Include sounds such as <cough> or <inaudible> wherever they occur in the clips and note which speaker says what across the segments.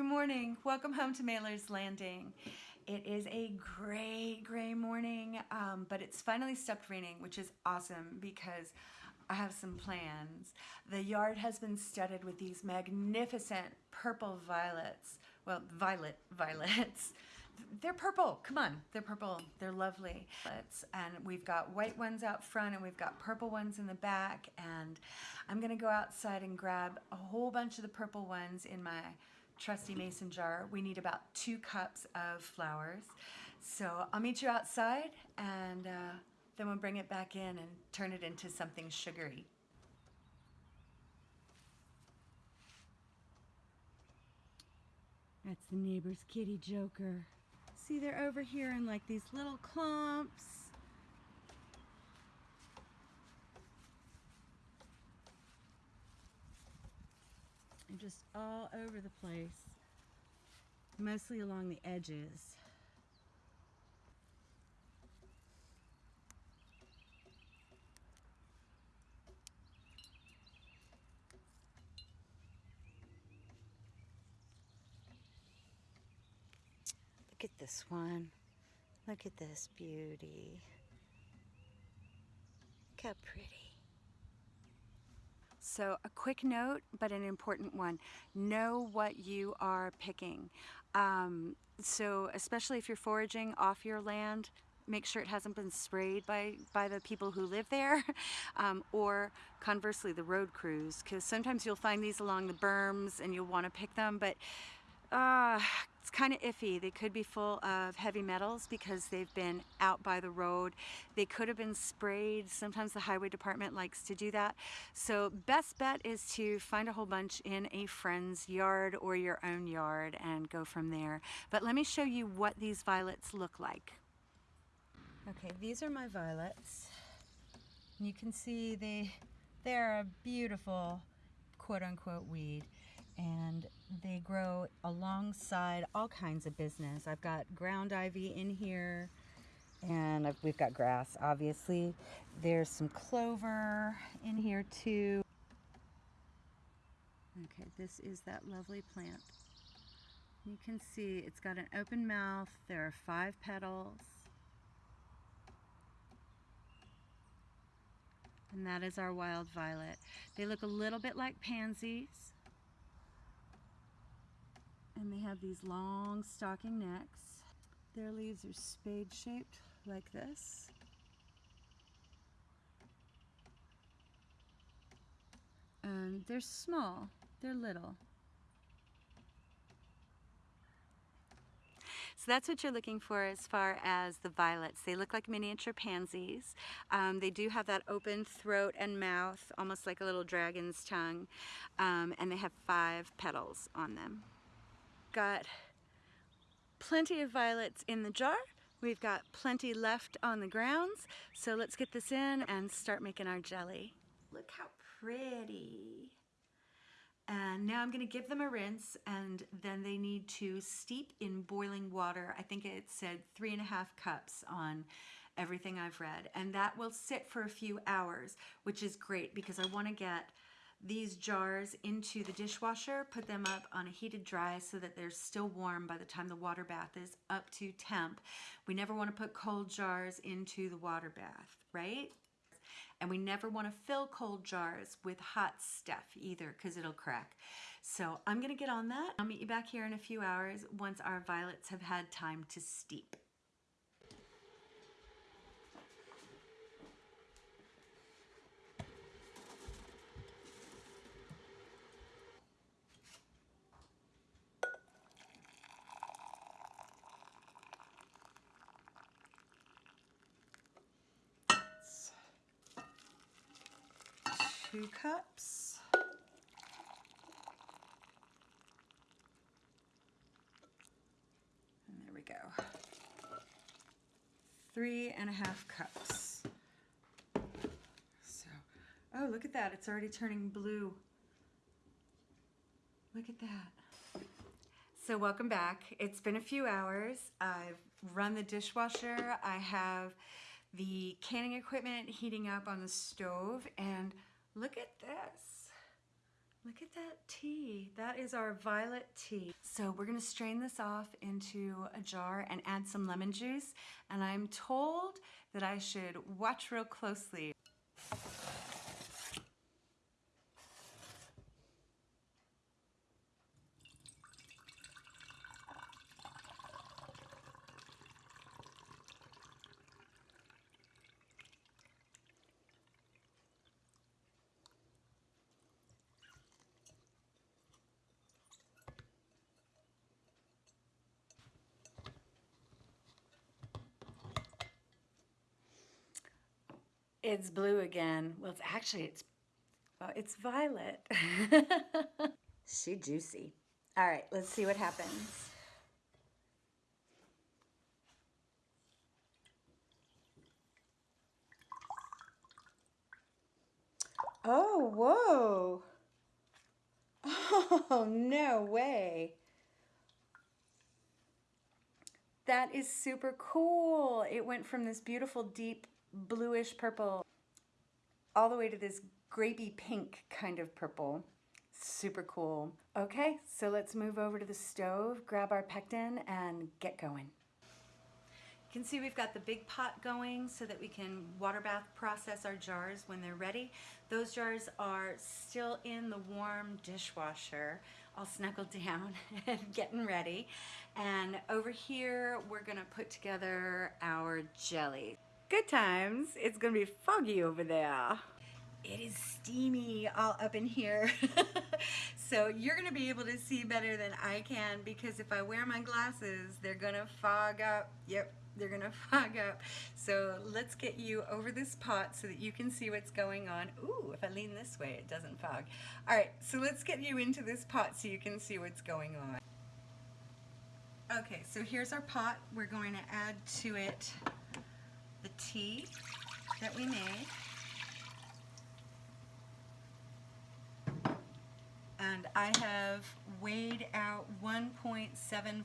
Speaker 1: Good morning. Welcome home to Mailer's Landing. It is a gray, gray morning, um, but it's finally stopped raining, which is awesome because I have some plans. The yard has been studded with these magnificent purple violets. Well, violet violets. They're purple. Come on. They're purple. They're lovely. And we've got white ones out front and we've got purple ones in the back. And I'm going to go outside and grab a whole bunch of the purple ones in my trusty mason jar. We need about two cups of flowers. So I'll meet you outside and uh, then we'll bring it back in and turn it into something sugary. That's the neighbor's kitty joker. See, they're over here in like these little clumps. They're just all over the place, mostly along the edges. Look at this one. Look at this beauty. Look how pretty. So a quick note, but an important one. Know what you are picking. Um, so especially if you're foraging off your land, make sure it hasn't been sprayed by, by the people who live there <laughs> um, or conversely the road crews because sometimes you'll find these along the berms and you'll want to pick them but uh, it's kind of iffy. They could be full of heavy metals because they've been out by the road. They could have been sprayed. Sometimes the highway department likes to do that. So best bet is to find a whole bunch in a friend's yard or your own yard and go from there. But let me show you what these violets look like. Okay, these are my violets. You can see they, they're a beautiful quote-unquote weed and they grow alongside all kinds of business. I've got ground ivy in here and I've, we've got grass obviously. There's some clover in here too. Okay, this is that lovely plant. You can see it's got an open mouth. There are five petals. And that is our wild violet. They look a little bit like pansies and they have these long stalking necks. Their leaves are spade shaped like this. And they're small, they're little. So that's what you're looking for as far as the violets. They look like miniature pansies. Um, they do have that open throat and mouth, almost like a little dragon's tongue. Um, and they have five petals on them got plenty of violets in the jar. We've got plenty left on the grounds. So let's get this in and start making our jelly. Look how pretty. And now I'm gonna give them a rinse and then they need to steep in boiling water. I think it said three and a half cups on everything I've read. And that will sit for a few hours, which is great because I wanna get these jars into the dishwasher, put them up on a heated dry so that they're still warm by the time the water bath is up to temp. We never want to put cold jars into the water bath, right? And we never want to fill cold jars with hot stuff either because it'll crack. So I'm going to get on that. I'll meet you back here in a few hours once our violets have had time to steep. two cups. And there we go. Three and a half cups. So, oh, look at that. It's already turning blue. Look at that. So welcome back. It's been a few hours. I've run the dishwasher. I have the canning equipment heating up on the stove and Look at this. Look at that tea. That is our violet tea. So we're gonna strain this off into a jar and add some lemon juice. And I'm told that I should watch real closely. It's blue again. Well, it's actually, it's, well, it's violet. <laughs> she juicy. All right, let's see what happens. Oh, whoa. <laughs> Oh, no way. That is super cool. It went from this beautiful deep bluish purple all the way to this grapey pink kind of purple. Super cool. Okay, so let's move over to the stove, grab our pectin, and get going. You can see we've got the big pot going so that we can water bath process our jars when they're ready. Those jars are still in the warm dishwasher, all snuggled <laughs> down and getting ready. And over here, we're gonna put together our jelly. Good times. It's gonna be foggy over there. It is steamy all up in here. <laughs> so you're gonna be able to see better than I can because if I wear my glasses, they're gonna fog up. Yep, they're gonna <laughs> fog up. So let's get you over this pot so that you can see what's going on. Ooh, if I lean this way, it doesn't fog. All right, so let's get you into this pot so you can see what's going on. Okay, so here's our pot. We're going to add to it the tea that we made. And I have weighed out 1.75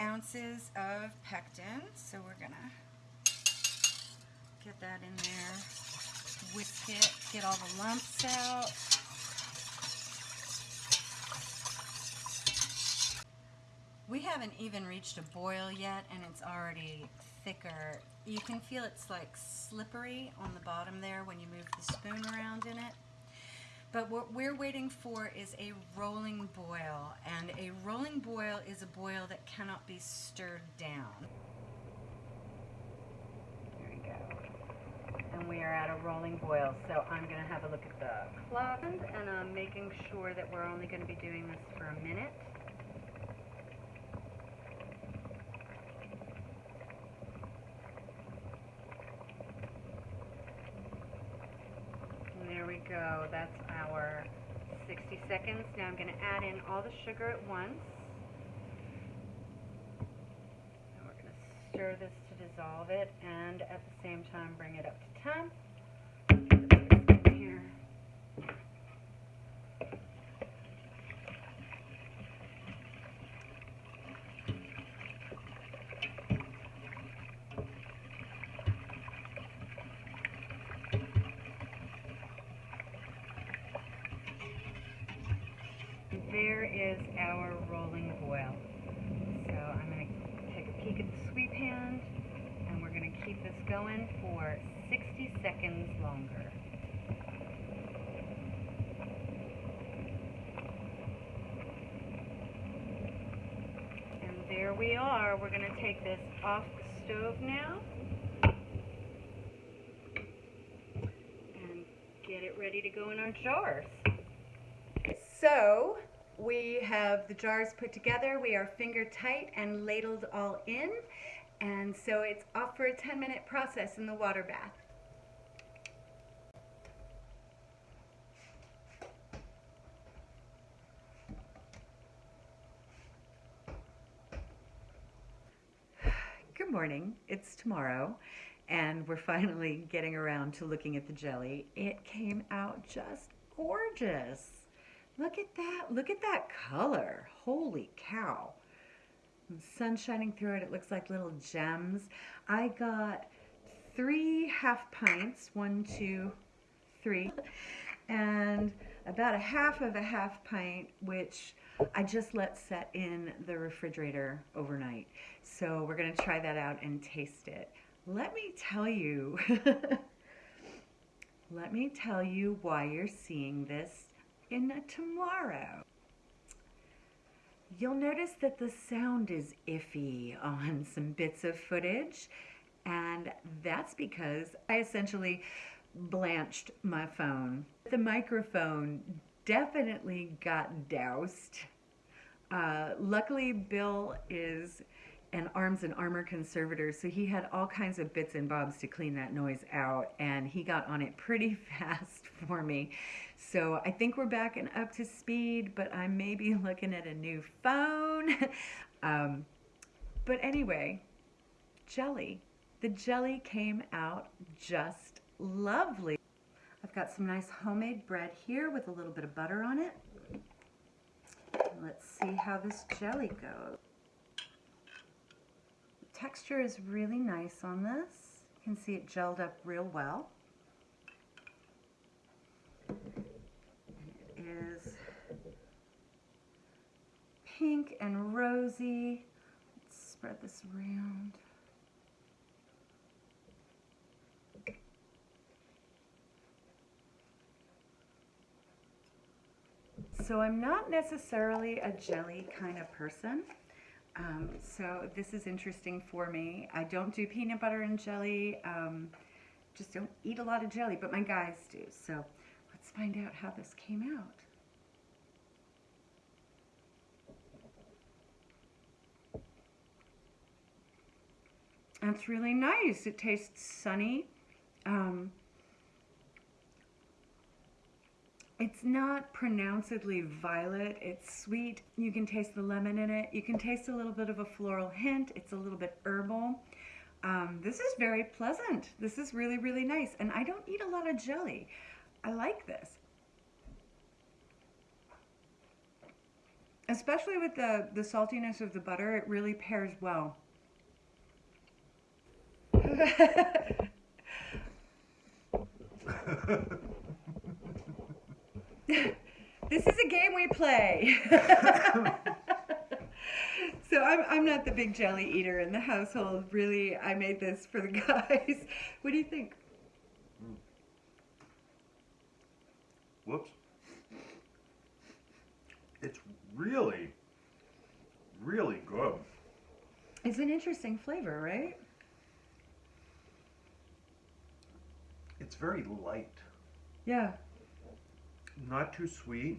Speaker 1: ounces of pectin. So we're gonna get that in there, whisk it, get all the lumps out. We haven't even reached a boil yet and it's already thicker. You can feel it's like slippery on the bottom there when you move the spoon around in it. But what we're waiting for is a rolling boil, and a rolling boil is a boil that cannot be stirred down. There we go. And we are at a rolling boil, so I'm going to have a look at the clock, and I'm making sure that we're only going to be doing this for a minute. Go. That's our 60 seconds. Now I'm going to add in all the sugar at once. And we're going to stir this to dissolve it and at the same time bring it up to temp. there is our rolling boil. So I'm going to take a peek at the sweep hand and we're going to keep this going for 60 seconds longer. And there we are. We're going to take this off the stove now. And get it ready to go in our jars. So, we have the jars put together. We are finger tight and ladled all in. And so it's off for a 10 minute process in the water bath. Good morning. It's tomorrow and we're finally getting around to looking at the jelly. It came out just gorgeous. Look at that. Look at that color. Holy cow. Sun shining through it. It looks like little gems. I got three half pints. One, two, three. And about a half of a half pint, which I just let set in the refrigerator overnight. So we're going to try that out and taste it. Let me tell you, <laughs> let me tell you why you're seeing this in a tomorrow. You'll notice that the sound is iffy on some bits of footage, and that's because I essentially blanched my phone. The microphone definitely got doused. Uh, luckily, Bill is an arms and armor conservator, so he had all kinds of bits and bobs to clean that noise out, and he got on it pretty <laughs> fast for me. So I think we're back and up to speed, but I may be looking at a new phone. <laughs> um, but anyway, jelly. The jelly came out just lovely. I've got some nice homemade bread here with a little bit of butter on it. Let's see how this jelly goes. Texture is really nice on this. You can see it gelled up real well. It is pink and rosy. Let's spread this around. So I'm not necessarily a jelly kind of person. Um, so this is interesting for me. I don't do peanut butter and jelly. Um, just don't eat a lot of jelly, but my guys do. So let's find out how this came out. That's really nice. It tastes sunny. Um, It's not pronouncedly violet. It's sweet. You can taste the lemon in it. You can taste a little bit of a floral hint. It's a little bit herbal. Um, this is very pleasant. This is really, really nice. And I don't eat a lot of jelly. I like this. Especially with the, the saltiness of the butter, it really pairs well. <laughs> <laughs> this is a game we play. <laughs> so I'm, I'm not the big jelly eater in the household. Really, I made this for the <laughs> guys. What do you think?
Speaker 2: Mm. Whoops. It's really, really good.
Speaker 1: It's an interesting flavor, right?
Speaker 2: It's very light.
Speaker 1: Yeah.
Speaker 2: Not too sweet.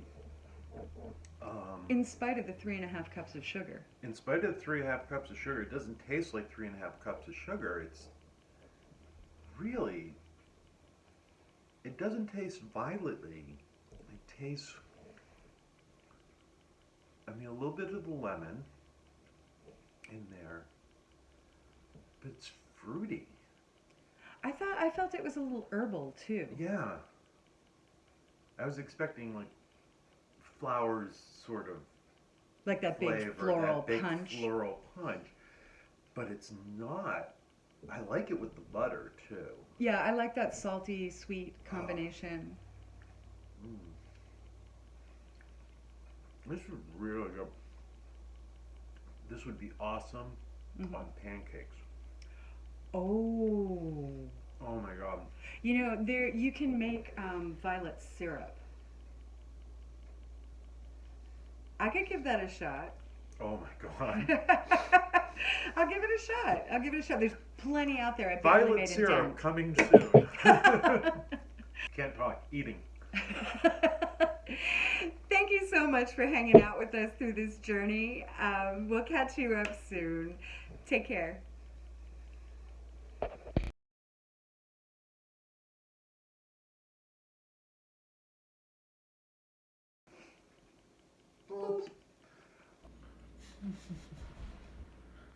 Speaker 2: Um,
Speaker 1: In spite of the three and a half cups of sugar.
Speaker 2: in spite of the three and a half cups of sugar, it doesn't taste like three and a half cups of sugar. It's really, it doesn't taste violetly. It tastes, I mean, a little bit of the lemon in there, but it's fruity.
Speaker 1: I thought I felt it was a little herbal too.
Speaker 2: Yeah. I was expecting like flowers sort of
Speaker 1: Like that big
Speaker 2: flavor,
Speaker 1: floral
Speaker 2: that big
Speaker 1: punch.
Speaker 2: floral punch, but it's not. I like it with the butter too.
Speaker 1: Yeah, I like that salty sweet
Speaker 2: Oh.
Speaker 1: combination.
Speaker 2: Mm. This is really good. This would be awesome
Speaker 1: Mhm.
Speaker 2: on pancakes.
Speaker 1: Oh.
Speaker 2: Oh my god.
Speaker 1: You know, there you can make um, violet syrup. I could give that a shot.
Speaker 2: Oh my god. <laughs>
Speaker 1: I'll give it a shot. I'll give it a shot. There's plenty out there. I barely
Speaker 2: Violet
Speaker 1: made a
Speaker 2: syrup
Speaker 1: dent.
Speaker 2: coming <laughs> soon. <laughs> Can't talk. Eating.
Speaker 1: Thank you so much for hanging out with us through this journey. Um, we'll catch you up soon. Take care.
Speaker 2: Uhum.